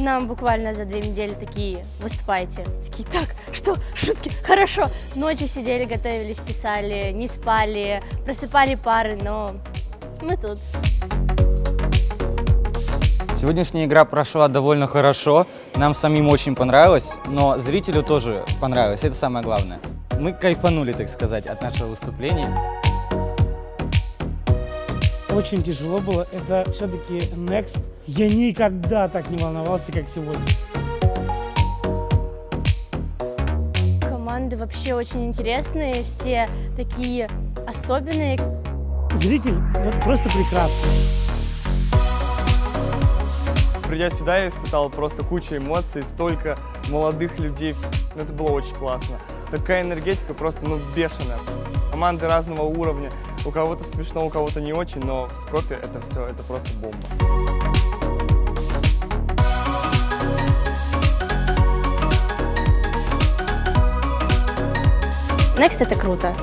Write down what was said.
Нам буквально за две недели такие, выступайте. Такие, так, что, шутки, хорошо. Ночью сидели, готовились, писали, не спали, просыпали пары, но мы тут. Сегодняшняя игра прошла довольно хорошо, нам самим очень понравилось, но зрителю тоже понравилось, это самое главное. Мы кайфанули, так сказать, от нашего выступления. Очень тяжело было. Это все-таки Next. Я никогда так не волновался, как сегодня. Команды вообще очень интересные, все такие особенные. Зритель вот просто прекрасный. Придя сюда, я испытал просто кучу эмоций, столько молодых людей. Это было очень классно. Такая энергетика просто, ну, бешеная. Команды разного уровня. У кого-то смешно, у кого-то не очень, но в Скопе это все, это просто бомба. Next это круто.